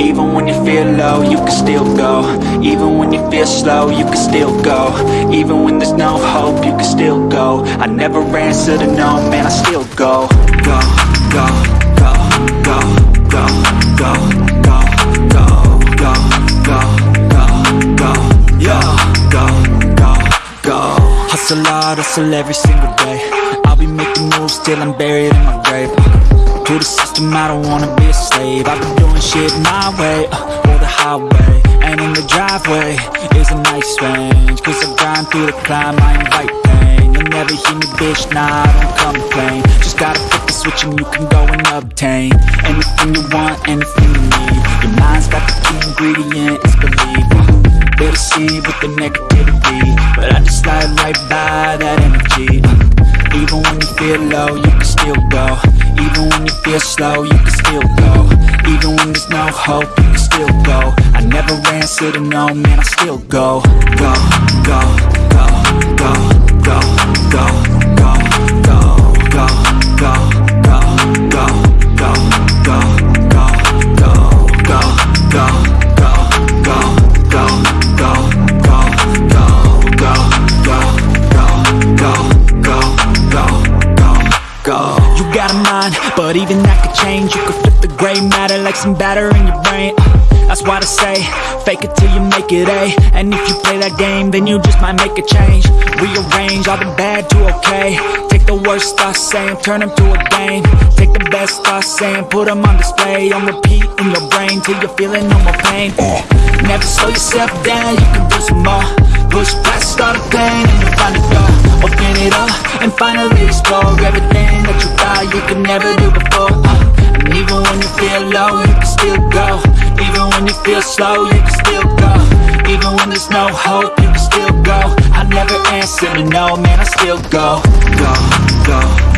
Even when you feel low, you can still go Even when you feel slow, you can still go Even when there's no hope, you can still go I never answer to no, man, I still go Go, go, go, go, go, go, go, go, go, go, go, go, yo, go, go, go Hustle hard, hustle every single day I'll be making moves till I'm buried in my grave to the system, I don't wanna be a slave. I've been doing shit my way, uh, or the highway. And in the driveway is a nice range Cause I grind through the climb, I invite pain. You'll never hear me, bitch, nah, I don't complain. Just gotta flip the switch and you can go and obtain Anything you want, anything you need. Your mind's got the key ingredient, it's belief uh, Better see with the negativity But I just slide right by that energy. Uh, Even when you feel low, you can still go even when you feel slow, you can still go. Even when there's no hope, you can still go. I never answer to no, man, I still go, go, go, You got a mind, but even that could change. You could flip the gray matter like some batter in your brain. Uh, that's why I say, fake it till you make it A And if you play that game, then you just might make a change. Rearrange all the bad to okay. Take the worst thoughts saying, turn them to a game. Take the best thoughts saying, put them on display. On repeat in your brain till you're feeling no more pain. Uh, never slow yourself down, you can do some more. Push past all the pain and you find a door. Open it up and finally explore Everything that you could never do before uh, And even when you feel low, you can still go. Even when you feel slow, you can still go. Even when there's no hope, you can still go. I never answer to no, man, I still go. Go Go